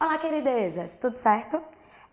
Olá, queridezas, tudo certo?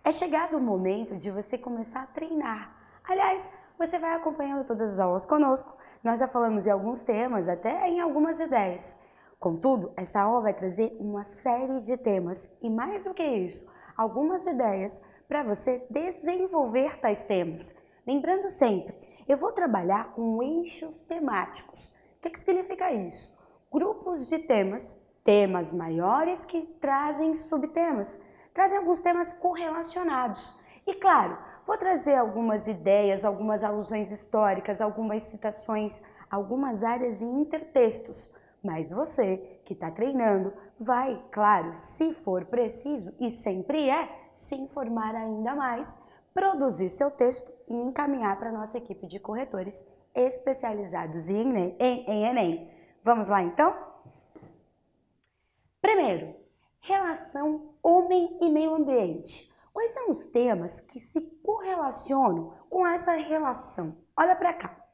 É chegado o momento de você começar a treinar. Aliás, você vai acompanhando todas as aulas conosco. Nós já falamos em alguns temas, até em algumas ideias. Contudo, essa aula vai trazer uma série de temas e mais do que isso, algumas ideias para você desenvolver tais temas. Lembrando sempre, eu vou trabalhar com eixos temáticos. O que, que significa isso? Grupos de temas temas maiores que trazem subtemas, trazem alguns temas correlacionados. E claro, vou trazer algumas ideias, algumas alusões históricas, algumas citações, algumas áreas de intertextos. Mas você que está treinando vai, claro, se for preciso, e sempre é, se informar ainda mais, produzir seu texto e encaminhar para a nossa equipe de corretores especializados em em Enem. Vamos lá então? Primeiro, relação homem e meio ambiente. Quais são os temas que se correlacionam com essa relação? Olha para cá.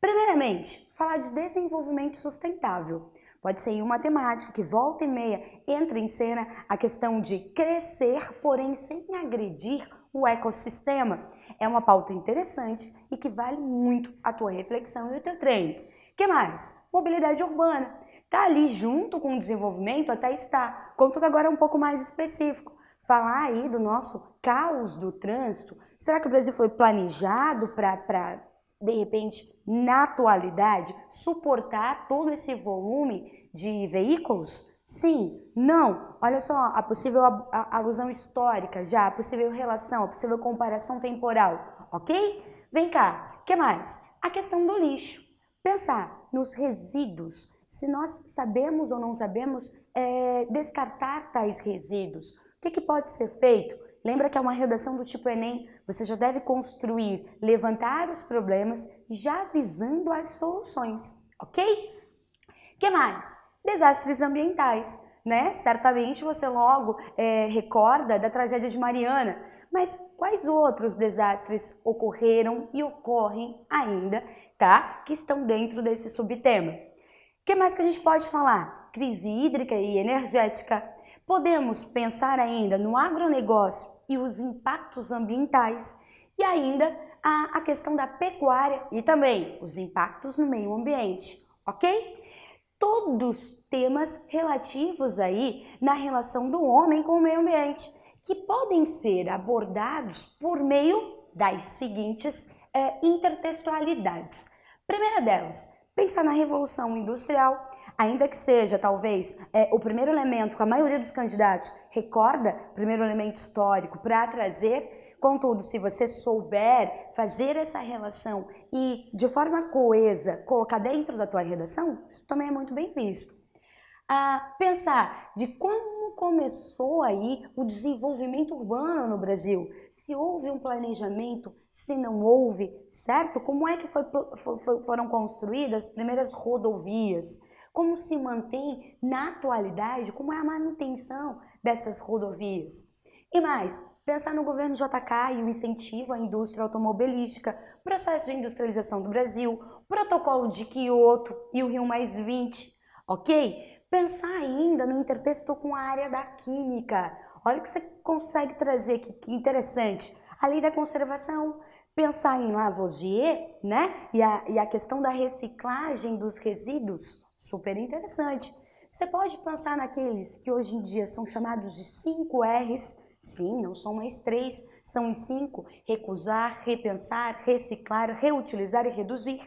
Primeiramente, falar de desenvolvimento sustentável. Pode ser uma temática que volta e meia entra em cena a questão de crescer, porém sem agredir o ecossistema. É uma pauta interessante e que vale muito a tua reflexão e o teu treino. que mais? Mobilidade urbana. Está ali junto com o desenvolvimento, até está. Contudo, agora é um pouco mais específico. Falar aí do nosso caos do trânsito. Será que o Brasil foi planejado para, de repente, na atualidade, suportar todo esse volume de veículos? Sim, não. Olha só, a possível alusão histórica já, a possível relação, a possível comparação temporal, ok? Vem cá, que mais? A questão do lixo. Pensar nos resíduos se nós sabemos ou não sabemos é, descartar tais resíduos. O que, que pode ser feito? Lembra que é uma redação do tipo Enem, você já deve construir, levantar os problemas, já visando as soluções, ok? que mais? Desastres ambientais, né? Certamente você logo é, recorda da tragédia de Mariana, mas quais outros desastres ocorreram e ocorrem ainda, tá? Que estão dentro desse subtema? O que mais que a gente pode falar? Crise hídrica e energética. Podemos pensar ainda no agronegócio e os impactos ambientais e ainda a, a questão da pecuária e também os impactos no meio ambiente, ok? Todos temas relativos aí na relação do homem com o meio ambiente que podem ser abordados por meio das seguintes é, intertextualidades. Primeira delas, Pensar na Revolução Industrial, ainda que seja, talvez, é, o primeiro elemento que a maioria dos candidatos recorda, primeiro elemento histórico, para trazer, contudo, se você souber fazer essa relação e, de forma coesa, colocar dentro da tua redação, isso também é muito bem visto. Ah, pensar de como começou aí o desenvolvimento urbano no Brasil? Se houve um planejamento, se não houve, certo? Como é que foi, foi, foram construídas as primeiras rodovias? Como se mantém na atualidade, como é a manutenção dessas rodovias? E mais, pensar no governo JK e o incentivo à indústria automobilística, processo de industrialização do Brasil, protocolo de Kyoto e o Rio Mais 20, ok? Pensar ainda no intertexto com a área da química. Olha o que você consegue trazer aqui, que interessante. A lei da conservação, pensar em Lavoisier, né? E a, e a questão da reciclagem dos resíduos, super interessante. Você pode pensar naqueles que hoje em dia são chamados de 5 R's, sim, não são mais três, são os cinco, recusar, repensar, reciclar, reutilizar e reduzir.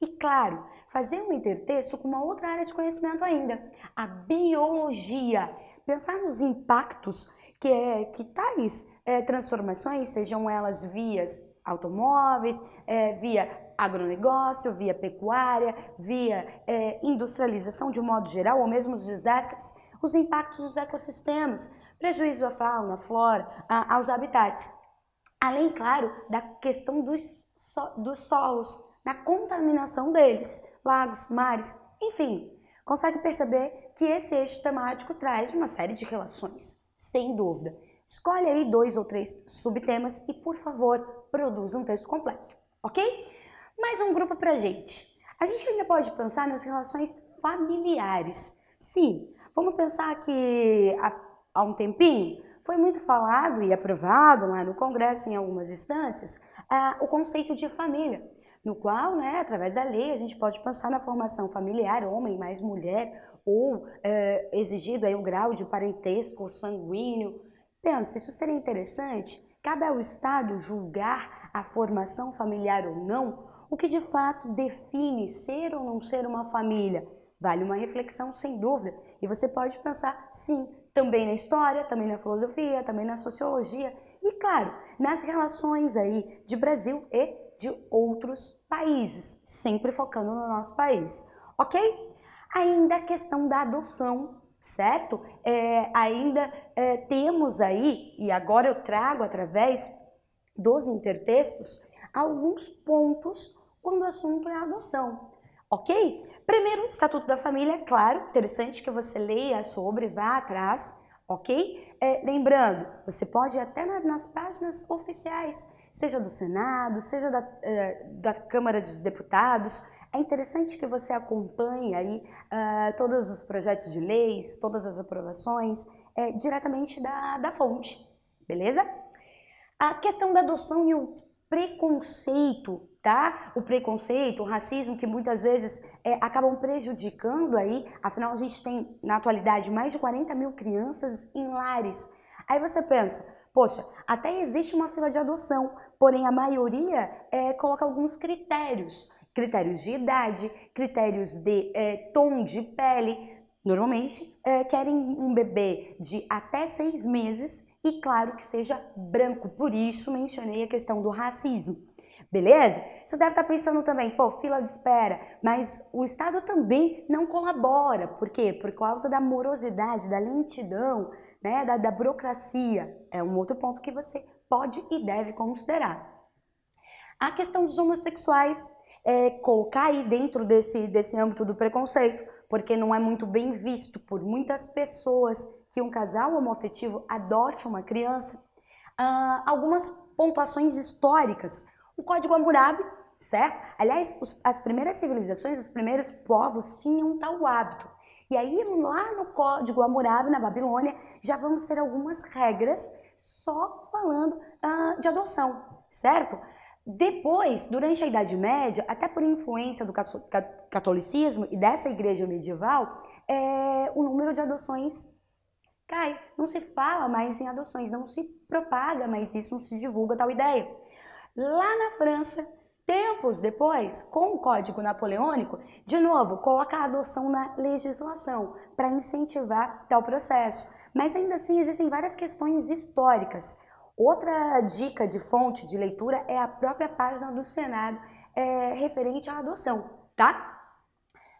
E claro, fazer um intertexto com uma outra área de conhecimento ainda, a biologia. Pensar nos impactos que, é, que tais é, transformações, sejam elas vias automóveis, é, via agronegócio, via pecuária, via é, industrialização de um modo geral, ou mesmo os desastres, os impactos dos ecossistemas, prejuízo à fauna, à flora, a, aos habitats. Além, claro, da questão dos, so, dos solos, na contaminação deles, lagos, mares, enfim. Consegue perceber que esse eixo temático traz uma série de relações, sem dúvida. Escolhe aí dois ou três subtemas e, por favor, produza um texto completo, ok? Mais um grupo pra gente. A gente ainda pode pensar nas relações familiares. Sim, vamos pensar que há, há um tempinho foi muito falado e aprovado lá no Congresso, em algumas instâncias, o conceito de família, no qual, né, através da lei, a gente pode pensar na formação familiar, homem mais mulher, ou uh, exigido aí o grau de parentesco sanguíneo. Pensa, isso seria interessante? Cabe ao Estado julgar a formação familiar ou não, o que de fato define ser ou não ser uma família. Vale uma reflexão, sem dúvida. E você pode pensar, sim, também na história, também na filosofia, também na sociologia e, claro, nas relações aí de Brasil e de outros países, sempre focando no nosso país, ok? Ainda a questão da adoção, certo? É, ainda é, temos aí, e agora eu trago através dos intertextos, alguns pontos quando o assunto é adoção ok? Primeiro, Estatuto da Família, claro, interessante que você leia sobre, vá atrás, ok? É, lembrando, você pode ir até nas páginas oficiais, seja do Senado, seja da, é, da Câmara dos Deputados, é interessante que você acompanhe aí uh, todos os projetos de leis, todas as aprovações, é, diretamente da, da fonte, beleza? A questão da adoção e o preconceito tá? O preconceito, o racismo que muitas vezes é, acabam prejudicando aí, afinal a gente tem na atualidade mais de 40 mil crianças em lares. Aí você pensa, poxa, até existe uma fila de adoção, porém a maioria é, coloca alguns critérios, critérios de idade, critérios de é, tom de pele, normalmente é, querem um bebê de até seis meses e claro que seja branco, por isso mencionei a questão do racismo. Beleza? Você deve estar pensando também, pô, fila de espera, mas o Estado também não colabora. Por quê? Por causa da morosidade, da lentidão, né, da, da burocracia. É um outro ponto que você pode e deve considerar. A questão dos homossexuais, é, colocar aí dentro desse, desse âmbito do preconceito, porque não é muito bem visto por muitas pessoas que um casal homoafetivo adote uma criança. Ah, algumas pontuações históricas o Código Hammurabi, certo? Aliás, os, as primeiras civilizações, os primeiros povos tinham tal hábito. E aí, lá no Código Hammurabi, na Babilônia, já vamos ter algumas regras só falando uh, de adoção, certo? Depois, durante a Idade Média, até por influência do catolicismo e dessa igreja medieval, é, o número de adoções cai. Não se fala mais em adoções, não se propaga mais isso, não se divulga tal ideia. Lá na França, tempos depois, com o Código Napoleônico, de novo, coloca a adoção na legislação para incentivar tal processo. Mas ainda assim existem várias questões históricas. Outra dica de fonte de leitura é a própria página do Senado é, referente à adoção, tá?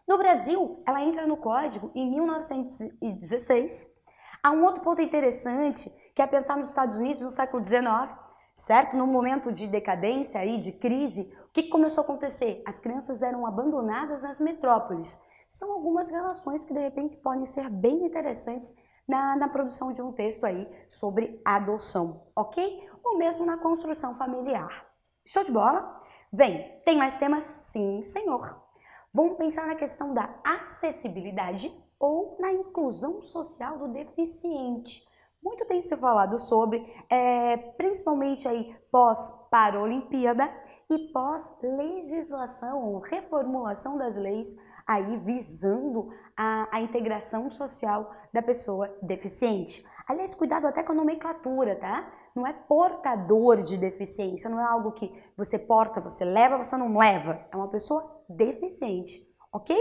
No Brasil, ela entra no código em 1916. Há um outro ponto interessante, que é pensar nos Estados Unidos no século XIX, certo? No momento de decadência aí, de crise, o que começou a acontecer? As crianças eram abandonadas nas metrópoles. São algumas relações que de repente podem ser bem interessantes na, na produção de um texto aí sobre adoção, ok? Ou mesmo na construção familiar. Show de bola? Vem, tem mais temas? Sim, senhor. Vamos pensar na questão da acessibilidade ou na inclusão social do deficiente. Muito tem se falado sobre, é, principalmente aí pós-Paralimpíada e pós-legislação ou reformulação das leis aí visando a, a, integração social da pessoa deficiente. Aliás, cuidado até com a nomenclatura, tá? Não é portador de deficiência, não é algo que você porta, você leva, você não leva. É uma pessoa deficiente, ok?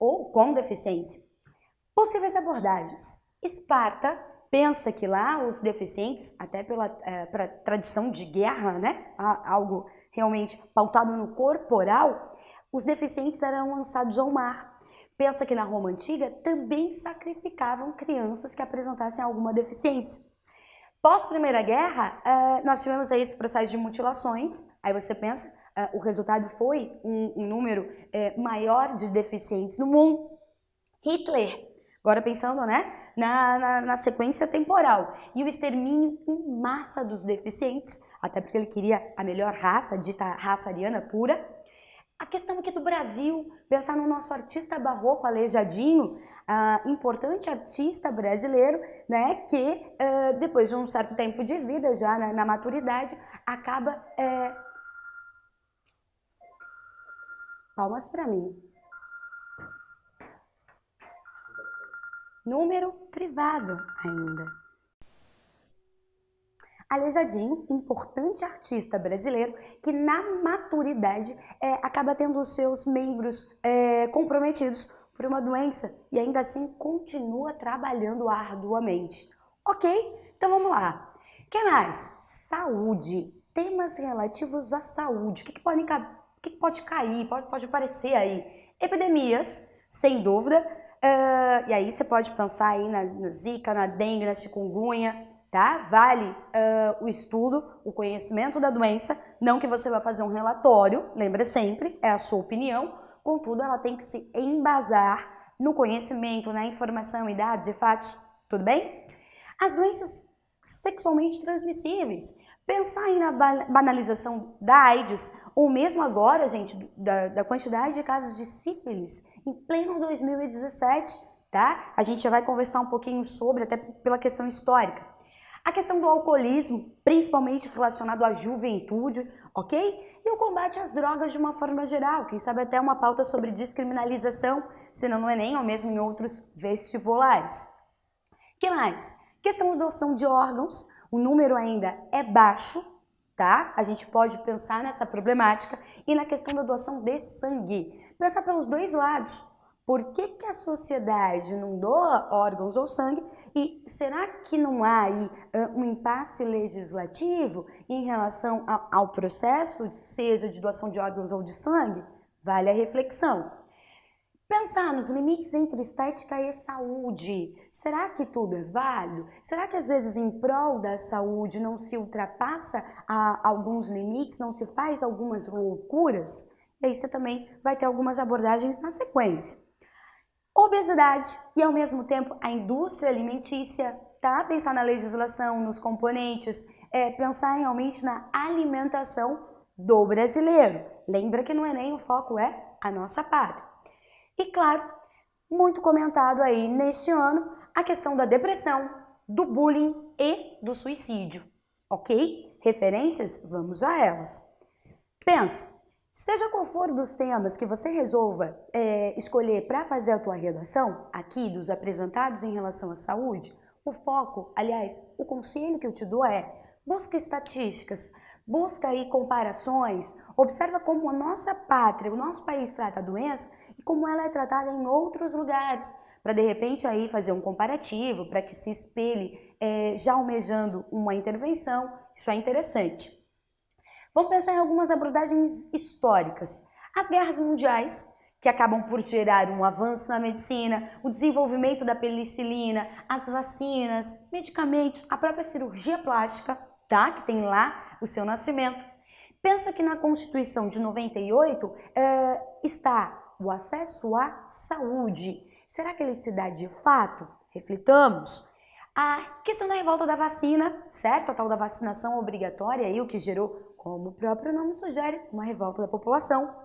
Ou com deficiência. Possíveis abordagens. Esparta pensa que lá os deficientes, até pela é, tradição de guerra, né, algo realmente pautado no corporal, os deficientes eram lançados ao mar. Pensa que na Roma Antiga também sacrificavam crianças que apresentassem alguma deficiência. Pós Primeira Guerra, é, nós tivemos aí esse processo de mutilações, aí você pensa, é, o resultado foi um, número é, maior de deficientes no mundo. Hitler, agora pensando, né, na, na, na sequência temporal. E o extermínio em massa dos deficientes, até porque ele queria a melhor raça, dita raça ariana pura. A questão aqui do Brasil, pensar no nosso artista barroco Aleijadinho, uh, importante artista brasileiro, né, que uh, depois de um certo tempo de vida, já na, na maturidade, acaba... É... Palmas para mim. Número privado ainda. Aleijadinho, importante artista brasileiro que na maturidade é, acaba tendo os seus membros é, comprometidos por uma doença e ainda assim continua trabalhando arduamente. Ok? Então vamos lá. O que mais? Saúde. Temas relativos à saúde. O que, que, podem, o que, que pode cair, pode, pode aparecer aí? Epidemias, sem dúvida. Uh, e aí você pode pensar aí na, na zika, na dengue, na chikungunya, tá? Vale uh, o estudo, o conhecimento da doença, não que você vai fazer um relatório, lembra sempre, é a sua opinião, contudo ela tem que se embasar no conhecimento, na informação e dados e fatos, tudo bem? As doenças sexualmente transmissíveis, pensar aí na banalização da AIDS, ou mesmo agora, gente, da, da quantidade de casos de sífilis em pleno 2017, tá? A gente já vai conversar um pouquinho sobre, até pela questão histórica. A questão do alcoolismo, principalmente relacionado à juventude, ok? E o combate às drogas de uma forma geral, quem sabe até uma pauta sobre descriminalização, se não no Enem ou mesmo em outros vestibulares. que mais? Questão da doação de órgãos, o número ainda é baixo, tá? A gente pode pensar nessa problemática e na questão da doação de sangue. Pensar pelos dois lados. Por que, que a sociedade não doa órgãos ou sangue e será que não há aí um impasse legislativo em relação ao processo, seja de doação de órgãos ou de sangue? Vale a reflexão. Pensar nos limites entre estética e saúde. Será que tudo é válido? Será que às vezes em prol da saúde não se ultrapassa alguns limites, não se faz algumas loucuras? E aí você também vai ter algumas abordagens na sequência obesidade e ao mesmo tempo a indústria alimentícia, tá? Pensar na legislação, nos componentes, é, pensar realmente na alimentação do brasileiro. Lembra que no Enem o foco é a nossa pátria. E claro, muito comentado aí neste ano a questão da depressão, do bullying e do suicídio, ok? Referências? Vamos a elas. Pensa, Seja qual for dos temas que você resolva é, escolher para fazer a tua redação, aqui dos apresentados em relação à saúde, o foco, aliás, o conselho que eu te dou é busca estatísticas, busca aí comparações, observa como a nossa pátria, o nosso país trata a doença e como ela é tratada em outros lugares, para de repente aí fazer um comparativo, para que se espelhe é, já almejando uma intervenção, isso é interessante. Vamos pensar em algumas abordagens históricas. As guerras mundiais, que acabam por gerar um avanço na medicina, o desenvolvimento da penicilina, as vacinas, medicamentos, a própria cirurgia plástica, tá? Que tem lá o seu nascimento. Pensa que na Constituição de 98 é, está o acesso à saúde. Será que ele se dá de fato? Reflitamos. A questão da revolta da vacina, certo? A tal da vacinação obrigatória aí, o que gerou como o próprio nome sugere, uma revolta da população.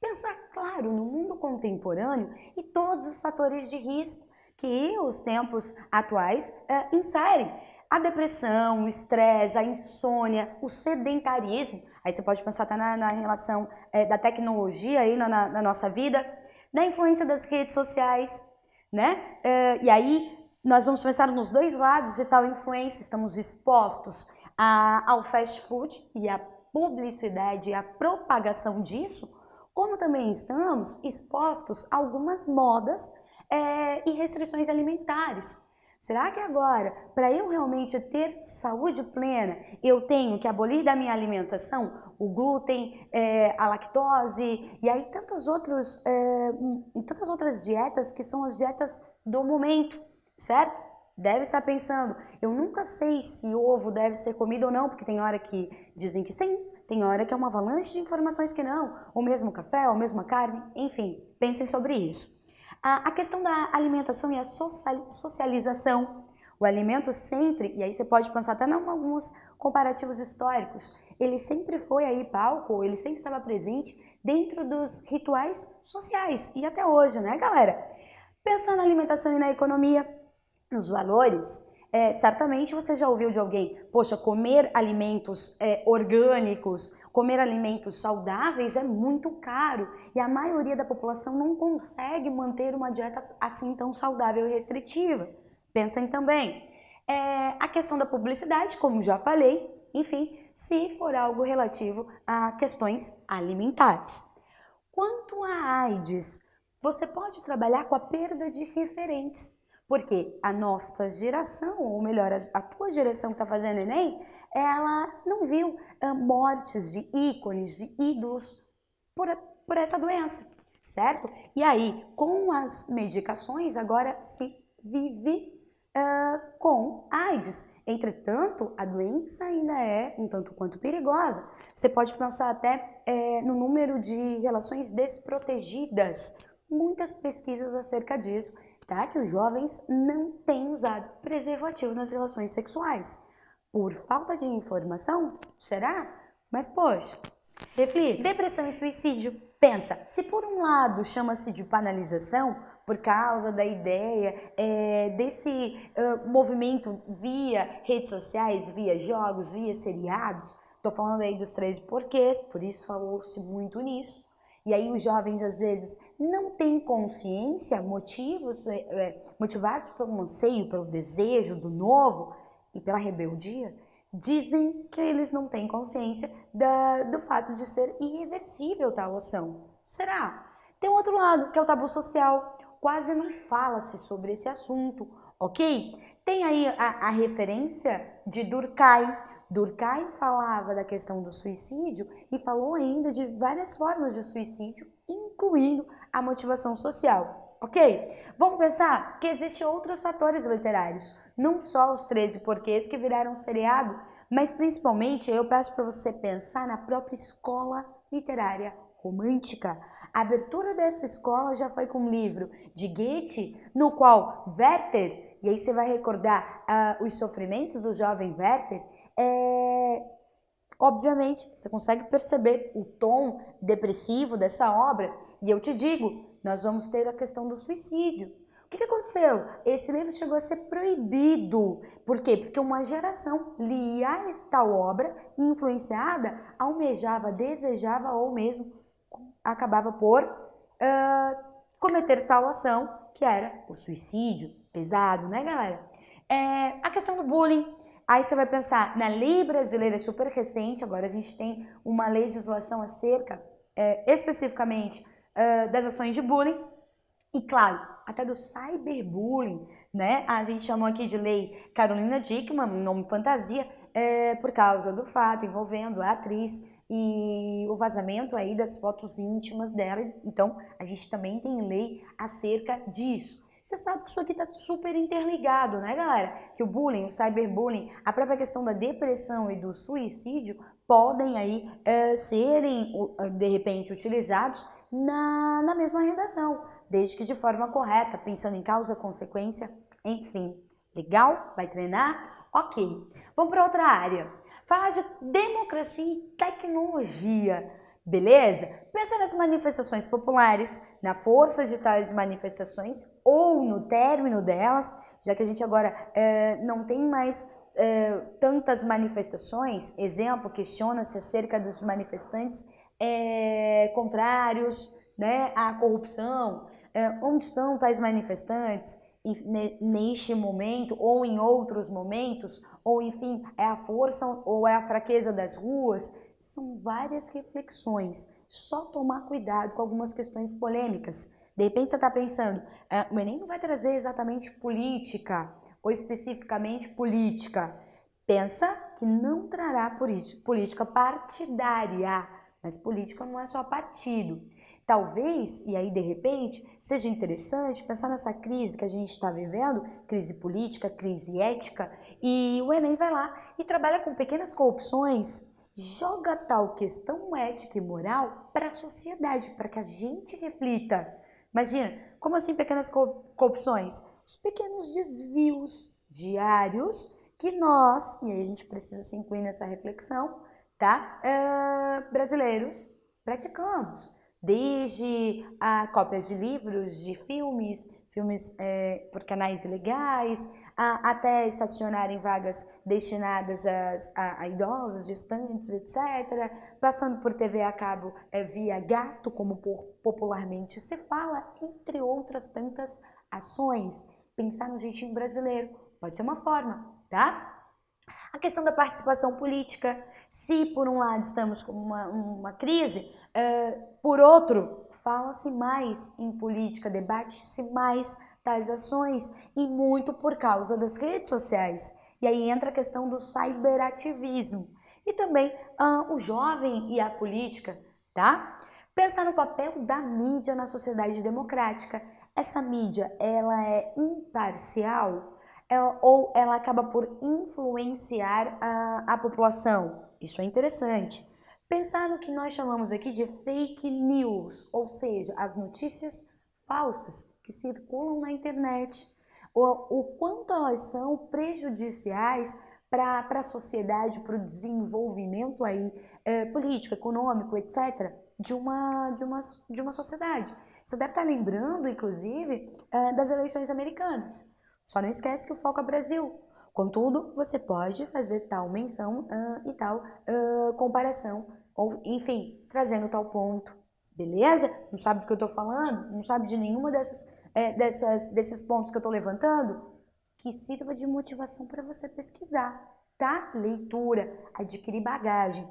Pensar, claro, no mundo contemporâneo e todos os fatores de risco que os tempos atuais é, inserem. A depressão, o estresse, a insônia, o sedentarismo, aí você pode pensar até na, na relação é, da tecnologia aí na, na, nossa vida, da influência das redes sociais, né? É, e aí nós vamos pensar nos dois lados de tal influência, estamos expostos a, ao fast food e à publicidade e a propagação disso, como também estamos expostos a algumas modas é, e restrições alimentares. Será que agora, para eu realmente ter saúde plena, eu tenho que abolir da minha alimentação o glúten, é, a lactose e aí tantas outras, é, tantas outras dietas que são as dietas do momento, certo? Deve estar pensando, eu nunca sei se ovo deve ser comido ou não, porque tem hora que dizem que sim, tem hora que é uma avalanche de informações que não, ou mesmo café, ou mesmo carne, enfim, pensem sobre isso. A, a questão da alimentação e a socialização, o alimento sempre, e aí você pode pensar até em alguns comparativos históricos, ele sempre foi aí palco, ele sempre estava presente dentro dos rituais sociais e até hoje, né, galera? Pensando na alimentação e na economia, nos valores, é, certamente você já ouviu de alguém, poxa, comer alimentos é, orgânicos, comer alimentos saudáveis é muito caro e a maioria da população não consegue manter uma dieta assim tão saudável e restritiva. Pensem também. É, a questão da publicidade, como já falei, enfim, se for algo relativo a questões alimentares. Quanto à AIDS, você pode trabalhar com a perda de referentes. Porque a nossa geração, ou melhor, a tua geração que está fazendo Enem, ela não viu uh, mortes de ícones, de ídolos por, por essa doença, certo? E aí, com as medicações, agora se vive uh, com AIDS. Entretanto, a doença ainda é um tanto quanto perigosa. Você pode pensar até é, no número de relações desprotegidas. Muitas pesquisas acerca disso tá? Que os jovens não têm usado preservativo nas relações sexuais. Por falta de informação? Será? Mas poxa, reflita. Depressão e suicídio. Pensa, se por um lado chama-se de banalização, por causa da ideia é, desse uh, movimento via redes sociais, via jogos, via seriados, tô falando aí dos 13 porquês, por isso falou-se muito nisso, e aí os jovens às vezes não têm consciência, motivos é, é, motivados pelo anseio, pelo desejo do novo e pela rebeldia, dizem que eles não têm consciência da, do fato de ser irreversível tal ação. Será? Tem um outro lado, que é o tabu social. Quase não fala-se sobre esse assunto, ok? Tem aí a, a referência de Durkheim, Durkheim falava da questão do suicídio e falou ainda de várias formas de suicídio, incluindo a motivação social. Ok? Vamos pensar que existem outros fatores literários, não só os 13 porquês que viraram seriado, mas principalmente eu peço para você pensar na própria escola literária romântica. A abertura dessa escola já foi com um livro de Goethe, no qual Werther, e aí você vai recordar uh, os sofrimentos do jovem Werther, é, obviamente, você consegue perceber o tom depressivo dessa obra, e eu te digo, nós vamos ter a questão do suicídio. O que, que aconteceu? Esse livro chegou a ser proibido. Por quê? Porque uma geração lia tal obra influenciada almejava, desejava ou mesmo acabava por uh, cometer tal ação que era o suicídio. Pesado, né, galera? É, a questão do bullying. Aí você vai pensar, na lei brasileira é super recente, agora a gente tem uma legislação acerca é, especificamente das ações de bullying e, claro, até do cyberbullying, né? A gente chamou aqui de lei Carolina Dickman, nome fantasia, é, por causa do fato envolvendo a atriz e o vazamento aí das fotos íntimas dela. Então, a gente também tem lei acerca disso. Você sabe que isso aqui está super interligado, né, galera? Que o bullying, o cyberbullying, a própria questão da depressão e do suicídio podem aí é, serem, de repente, utilizados na, na mesma redação, desde que de forma correta, pensando em causa, consequência, enfim. Legal? Vai treinar? Ok. Vamos para outra área. Falar de democracia e tecnologia. Beleza? Pensa nas manifestações populares, na força de tais manifestações ou no término delas, já que a gente agora é, não tem mais é, tantas manifestações. Exemplo, questiona-se acerca dos manifestantes é, contrários né, à corrupção. Onde estão tais manifestantes? Neste momento ou em outros momentos, ou enfim, é a força ou é a fraqueza das ruas, são várias reflexões. Só tomar cuidado com algumas questões polêmicas. De repente você está pensando, ah, o Enem não vai trazer exatamente política, ou especificamente política. Pensa que não trará política partidária, mas política não é só partido. Talvez, e aí de repente, seja interessante pensar nessa crise que a gente está vivendo, crise política, crise ética, e o Enem vai lá e trabalha com pequenas corrupções, joga tal questão ética e moral para a sociedade, para que a gente reflita. Imagina, como assim pequenas corrupções? Os pequenos desvios diários que nós, e aí a gente precisa se incluir nessa reflexão, tá? Uh, brasileiros praticamos. Desde a cópias de livros, de filmes, filmes é, por canais ilegais, a, até estacionar em vagas destinadas a, a, idosos, gestantes, etc., passando por TV a cabo é, via gato, como por, popularmente se fala, entre outras tantas ações. Pensar no jeitinho brasileiro pode ser uma forma, tá? A questão da participação política, se por um lado estamos com uma, uma crise, é, por outro, fala-se mais em política, debate-se mais tais ações e muito por causa das redes sociais. E aí entra a questão do cyberativismo e também ah, o jovem e a política, tá? Pensar no papel da mídia na sociedade democrática. Essa mídia, ela é imparcial é, ou ela acaba por influenciar a, a população? Isso é interessante. Pensar no que nós chamamos aqui de fake news, ou seja, as notícias falsas que circulam na internet, o, o quanto elas são prejudiciais para a sociedade, para o desenvolvimento aí, é, político, econômico, etc., de uma, de, uma, de uma sociedade. Você deve estar lembrando, inclusive, é, das eleições americanas. Só não esquece que o foco é Brasil. Contudo, você pode fazer tal menção uh, e tal uh, comparação, ou enfim, trazendo tal ponto Beleza? Não sabe do que eu estou falando? Não sabe de nenhuma dessas, é, dessas, desses pontos que eu estou levantando? Que sirva de motivação para você pesquisar, tá? Leitura, adquirir bagagem.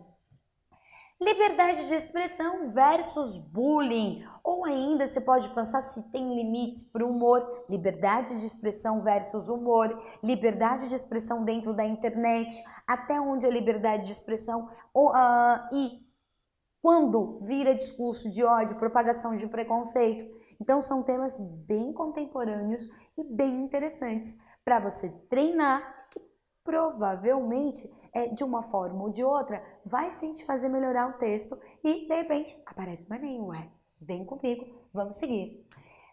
Liberdade de expressão versus bullying. Ou ainda você pode pensar se tem limites para o humor. Liberdade de expressão versus humor. Liberdade de expressão dentro da internet. Até onde a liberdade de expressão uh, e quando vira discurso de ódio, propagação de preconceito. Então são temas bem contemporâneos e bem interessantes para você treinar, provavelmente é, de uma forma ou de outra vai sim te fazer melhorar o texto e de repente aparece o Enem, ué, vem comigo, vamos seguir.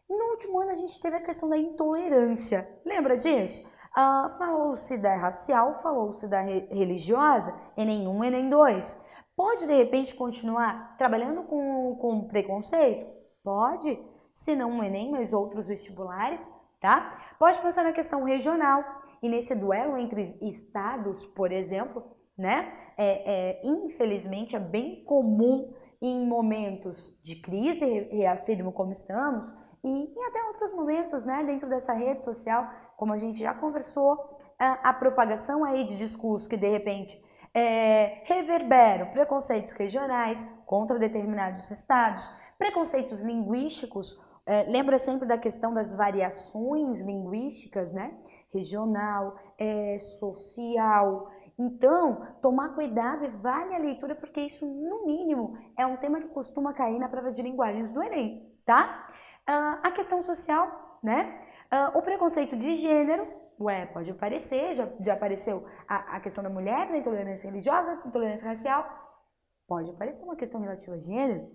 No último ano a gente teve a questão da intolerância, lembra disso? Uh, falou-se da racial, falou-se da re religiosa, Enem 1, Enem 2. Pode, de repente, continuar trabalhando com, com preconceito? Pode, se não o Enem, mas outros vestibulares, tá? Pode pensar na questão regional e nesse duelo entre estados, por exemplo, né? É, é, infelizmente, é bem comum em momentos de crise, reafirmo como estamos, e em até outros momentos, né, dentro dessa rede social, como a gente já conversou, a, a propagação aí de discursos que de repente é, reverberam preconceitos regionais contra determinados estados, preconceitos linguísticos, é, lembra sempre da questão das variações linguísticas, né? Regional, é, social. Então, tomar cuidado e vale a leitura, porque isso, no mínimo, é um tema que costuma cair na prova de linguagens do Enem, tá? Ah, a questão social, né? Ah, o preconceito de gênero, Ué, pode aparecer, já, já apareceu a, a questão da mulher, da intolerância religiosa, intolerância racial, pode aparecer uma questão relativa a gênero.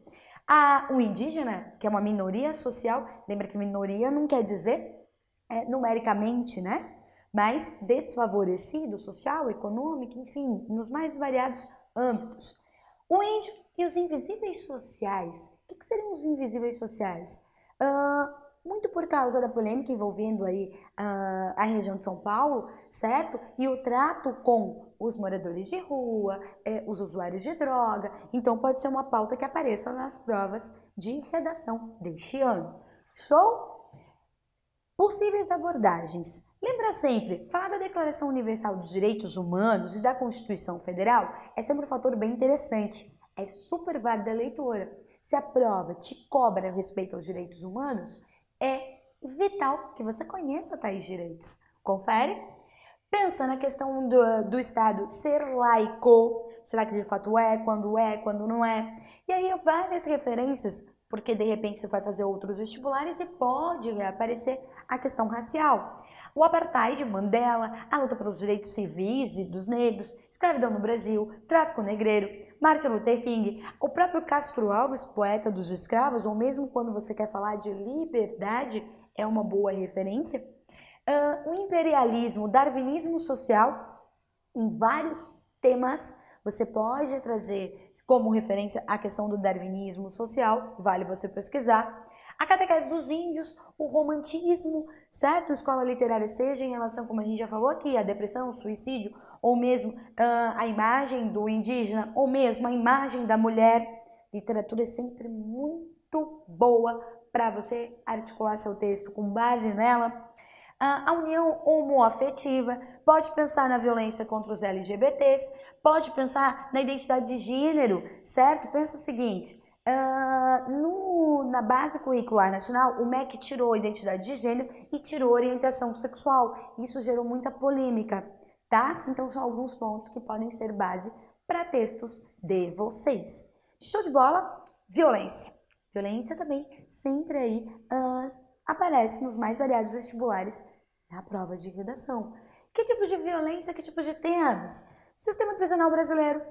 A, o indígena, que é uma minoria social, lembra que minoria não quer dizer é, numericamente, né? Mas desfavorecido social, econômico, enfim, nos mais variados âmbitos. O índio e os invisíveis sociais. O que, que seriam os invisíveis sociais? Uh, muito por causa da polêmica envolvendo aí uh, a região de São Paulo, certo? E o trato com os moradores de rua, eh, os usuários de droga. Então pode ser uma pauta que apareça nas provas de redação deste ano. Show? Possíveis abordagens. Lembra sempre, falar da Declaração Universal dos Direitos Humanos e da Constituição Federal é sempre um fator bem interessante. É super válida a leitura. Se a prova te cobra respeito aos direitos humanos, é vital que você conheça tais direitos. Confere? Pensa na questão do, do Estado ser laico. Será que de fato é? Quando é? Quando não é? E aí várias referências, porque de repente você vai fazer outros vestibulares e pode aparecer a questão racial. O apartheid, Mandela, a luta pelos direitos civis e dos negros, escravidão no Brasil, tráfico negreiro, Martin Luther King, o próprio Castro Alves, poeta dos escravos, ou mesmo quando você quer falar de liberdade, é uma boa referência. Uh, o imperialismo, o darwinismo social, em vários temas Você pode trazer como referência a questão do darwinismo social, vale você pesquisar. A catequese dos índios, o romantismo, certo? Escola literária, seja em relação, como a gente já falou aqui, a depressão, o suicídio, ou mesmo uh, a imagem do indígena, ou mesmo a imagem da mulher. Literatura é sempre muito boa para você articular seu texto com base nela. A união homoafetiva, pode pensar na violência contra os LGBTs, pode pensar na identidade de gênero, certo? Pensa o seguinte, uh, no, na base curricular nacional, o MEC tirou a identidade de gênero e tirou orientação sexual. Isso gerou muita polêmica, tá? Então são alguns pontos que podem ser base para textos de vocês. Show de bola? Violência. Violência também sempre aí uh, aparece nos mais variados vestibulares na prova de redação. Que tipo de violência, que tipo de temas? Sistema prisional brasileiro.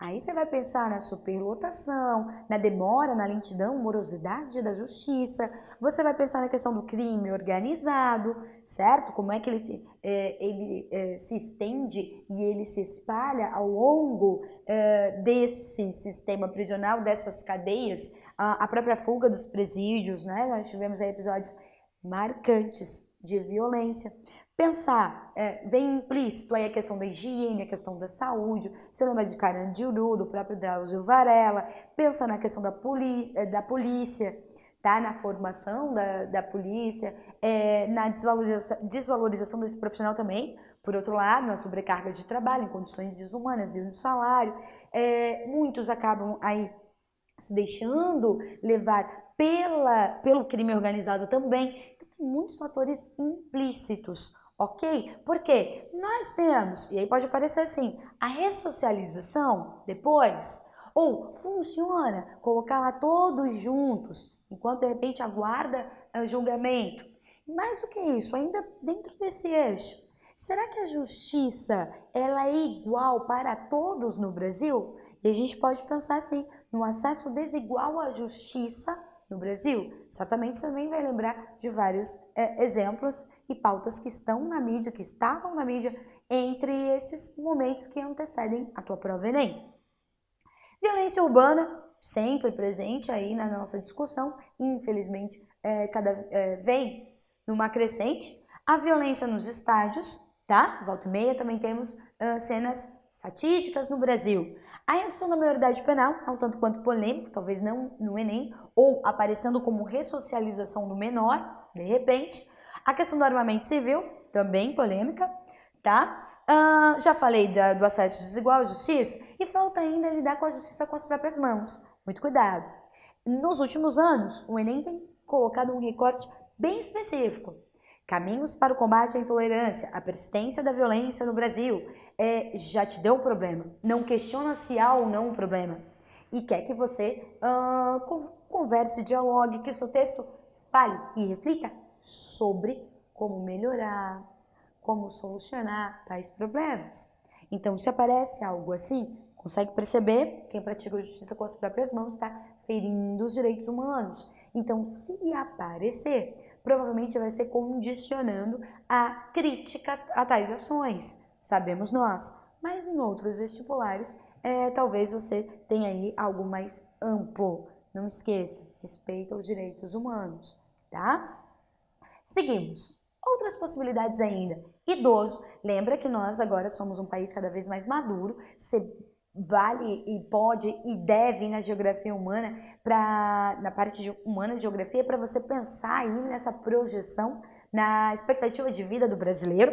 Aí você vai pensar na superlotação, na demora, na lentidão, morosidade da justiça. Você vai pensar na questão do crime organizado, certo? Como é que ele se, é, ele, é, se estende e ele se espalha ao longo é, desse sistema prisional, dessas cadeias, a, a própria fuga dos presídios, né? Nós tivemos aí episódios marcantes de violência. Pensar, é, vem implícito aí a questão da higiene, a questão da saúde, você lembra de Carandiru, do próprio Drauzio Varela, pensa na questão da, é, da polícia, tá? na formação da, da polícia, é, na desvalorização, desvalorização desse profissional também, por outro lado, na sobrecarga de trabalho, em condições desumanas e no salário, é, muitos acabam aí se deixando levar pela, pelo crime organizado também. Então, tem muitos fatores implícitos, ok? Porque nós temos, e aí pode parecer assim, a ressocialização depois, ou funciona colocar lá todos juntos, enquanto de repente aguarda o julgamento. Mais do que isso, ainda dentro desse eixo, será que a justiça ela é igual para todos no Brasil? E a gente pode pensar assim, no acesso desigual à justiça no Brasil? Certamente você também vai lembrar de vários é, exemplos e pautas que estão na mídia, que estavam na mídia entre esses momentos que antecedem a tua prova Enem. Violência urbana, sempre presente aí na nossa discussão, infelizmente é, cada, é, vem numa crescente. A violência nos estádios, tá? Volta e meia também temos uh, cenas fatídicas no Brasil. A redução da maioridade penal um tanto quanto polêmico, talvez não no Enem, ou aparecendo como ressocialização do menor, de repente. A questão do armamento civil, também polêmica, tá? Uh, já falei da, do acesso desigual à justiça e falta ainda lidar com a justiça com as próprias mãos. Muito cuidado. Nos últimos anos, o Enem tem colocado um recorte bem específico Caminhos para o combate à intolerância, a persistência da violência no Brasil. É, já te deu um problema. Não questiona se há ou não um problema. E quer que você uh, converse, dialogue, que o seu texto fale e reflita sobre como melhorar, como solucionar tais problemas. Então, se aparece algo assim, consegue perceber quem pratica a justiça com as próprias mãos está ferindo os direitos humanos. Então, se aparecer, provavelmente vai ser condicionando a críticas a tais ações, sabemos nós. Mas em outros vestibulares, é, talvez você tenha aí algo mais amplo. Não esqueça, respeita os direitos humanos, tá? Seguimos. Outras possibilidades ainda. Idoso. Lembra que nós agora somos um país cada vez mais maduro. Você vale e pode e deve na geografia humana, pra, na parte de, humana de geografia, para você pensar aí nessa projeção, na expectativa de vida do brasileiro.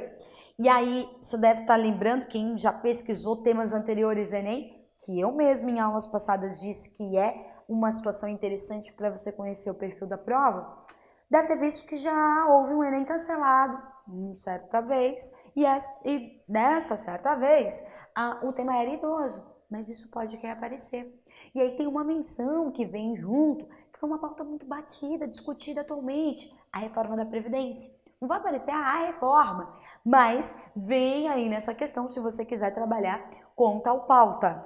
E aí você deve estar tá lembrando, quem já pesquisou temas anteriores Enem, que eu mesmo em aulas passadas disse que é uma situação interessante para você conhecer o perfil da prova, deve ter visto que já houve um Enem cancelado, uma certa vez, e, essa, e nessa certa vez a, o tema era idoso, mas isso pode reaparecer. E aí tem uma menção que vem junto, que foi uma pauta muito batida, discutida atualmente, a reforma da Previdência. Não vai aparecer a reforma, mas vem aí nessa questão se você quiser trabalhar com tal pauta.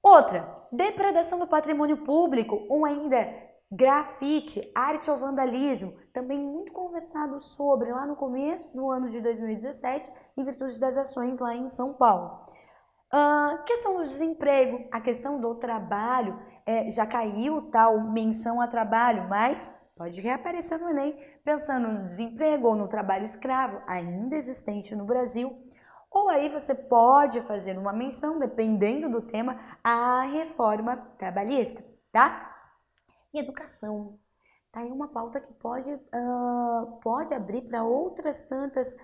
Outra, depredação do patrimônio público, ou ainda grafite, arte ou vandalismo, também muito conversado sobre lá no começo do ano de 2017, em virtude das ações lá em São Paulo. Uh, questão do desemprego, a questão do trabalho, é, já caiu tal menção a trabalho, mas pode reaparecer no Enem pensando no desemprego ou no trabalho escravo, ainda existente no Brasil. Ou aí você pode fazer uma menção, dependendo do tema, à reforma trabalhista, tá? E educação. Tá aí uma pauta que pode, uh, pode abrir para outras tantas,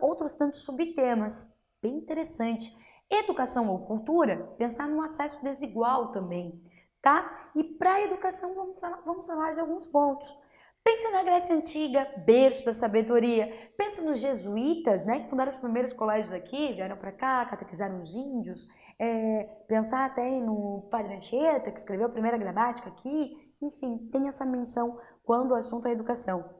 outros tantos subtemas. Bem interessante. Educação ou cultura, pensar no acesso desigual também, tá? E para a educação, vamos falar, vamos falar de alguns pontos. Pensa na Grécia Antiga, berço da sabedoria. Pensa nos jesuítas, né, que fundaram os primeiros colégios aqui, vieram para cá, catequizaram os índios. É, pensar até no Padre Anchieta, que escreveu a primeira gramática aqui. Enfim, tem essa menção quando o assunto é educação.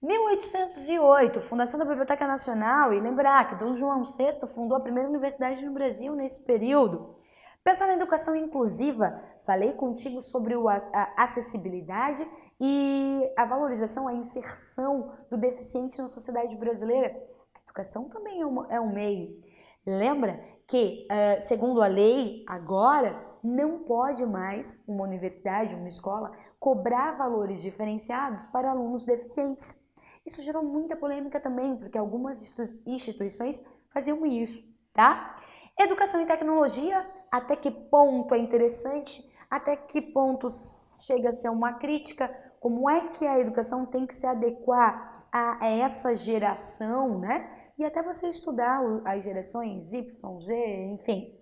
1808, fundação da Biblioteca Nacional, e lembrar que Dom João VI fundou a primeira universidade no Brasil nesse período. Pensar na educação inclusiva, falei contigo sobre a acessibilidade e a valorização, a inserção do deficiente na sociedade brasileira. A educação também é, uma, é um meio. Lembra que, uh, segundo a lei, agora não pode mais uma universidade, uma escola, cobrar valores diferenciados para alunos deficientes. Isso gerou muita polêmica também, porque algumas instituições faziam isso, tá? Educação e tecnologia, até que ponto é interessante? Até que ponto chega a ser uma crítica? Como é que a educação tem que se adequar a essa geração, né? E até você estudar as gerações Y, Z, enfim.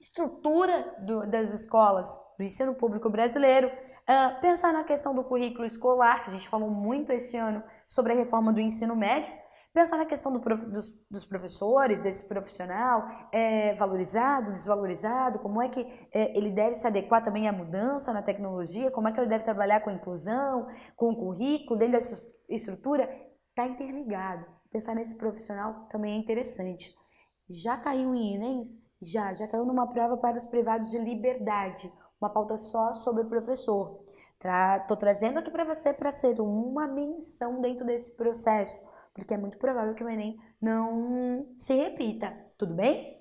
Estrutura do, das escolas do ensino público brasileiro, Uh, pensar na questão do currículo escolar, a gente falou muito este ano sobre a reforma do ensino médio. Pensar na questão do prof, dos, dos, professores, desse profissional, é, valorizado, desvalorizado, como é que é, ele deve se adequar também à mudança na tecnologia, como é que ele deve trabalhar com a inclusão, com o currículo, dentro dessa estrutura, está interligado. Pensar nesse profissional também é interessante. Já caiu em Enems? Já, já caiu numa prova para os privados de liberdade uma pauta só sobre o professor. Estou trazendo aqui para você para ser uma menção dentro desse processo, porque é muito provável que o Enem não se repita, tudo bem?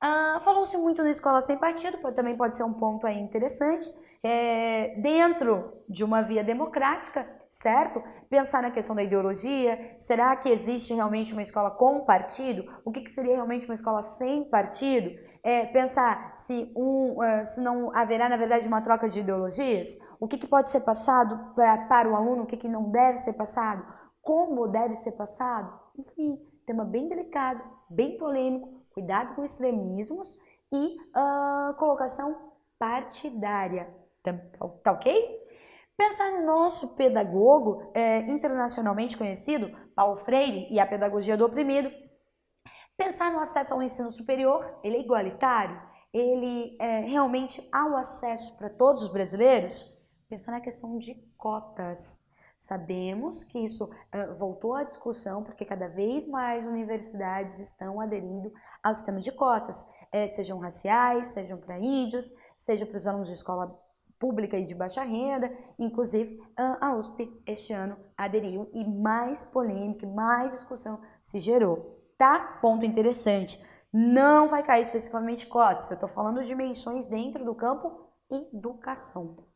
Ah, Falou-se muito na escola sem partido, também pode ser um ponto aí interessante. É, dentro de uma via democrática, certo? Pensar na questão da ideologia, será que existe realmente uma escola com partido? O que, que seria realmente uma escola sem partido? é, pensar se, um, uh, se não haverá, na verdade, uma troca de ideologias, o que, que pode ser passado pra, para o aluno, o que, que não deve ser passado, como deve ser passado, enfim, tema bem delicado, bem polêmico, cuidado com extremismos e uh, colocação partidária, tá, tá ok? Pensar no nosso pedagogo é, internacionalmente conhecido, Paulo Freire, e a pedagogia do oprimido, Pensar no acesso ao ensino superior, ele é igualitário? Ele é, realmente há o acesso para todos os brasileiros? Pensar na questão de cotas. Sabemos que isso uh, voltou à discussão porque cada vez mais universidades estão aderindo ao sistema de cotas, é, sejam raciais, sejam para índios, seja para os alunos de escola pública e de baixa renda, inclusive a USP este ano aderiu e mais polêmica, mais discussão se gerou tá? Ponto interessante. Não vai cair especificamente cotas, eu estou falando de menções dentro do campo educação.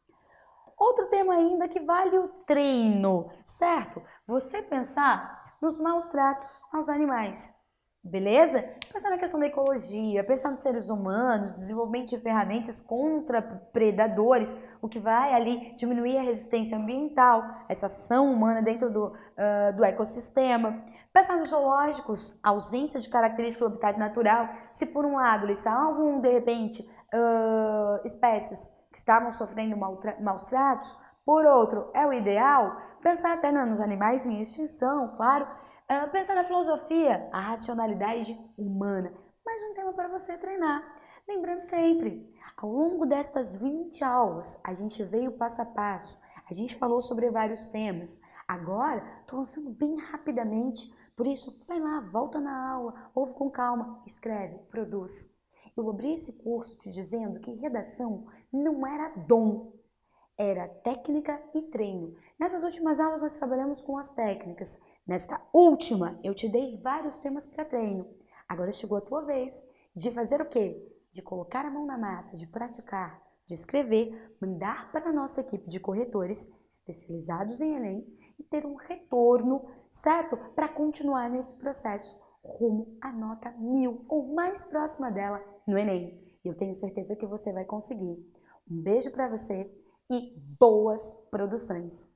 Outro tema ainda que vale o treino, certo? Você pensar nos maus tratos aos animais. Beleza? Pensar na questão da ecologia, pensar nos seres humanos, desenvolvimento de ferramentas contra predadores, o que vai ali diminuir a resistência ambiental, essa ação humana dentro do, uh, do ecossistema. Pensar nos zoológicos, ausência de característica do habitat natural, se por um lado eles salvam, de repente, uh, espécies que estavam sofrendo maus tratos, por outro, é o ideal, pensar até nos animais em extinção, claro, uh, pensar na filosofia, a racionalidade humana. Mais um tema para você treinar. Lembrando sempre, ao longo destas 20 aulas, a gente veio passo a passo, a gente falou sobre vários temas. Agora, estou lançando bem rapidamente por isso, vai lá, volta na aula, ouve com calma, escreve, produz. Eu abri esse curso te dizendo que redação não era dom, era técnica e treino. Nessas últimas aulas nós trabalhamos com as técnicas. Nesta última, eu te dei vários temas para treino. Agora chegou a tua vez de fazer o quê? De colocar a mão na massa, de praticar, de escrever, mandar para a nossa equipe de corretores especializados em Enem e ter um retorno, certo? Para continuar nesse processo rumo à nota mil ou mais próxima dela no Enem. Eu tenho certeza que você vai conseguir. Um beijo para você e boas produções!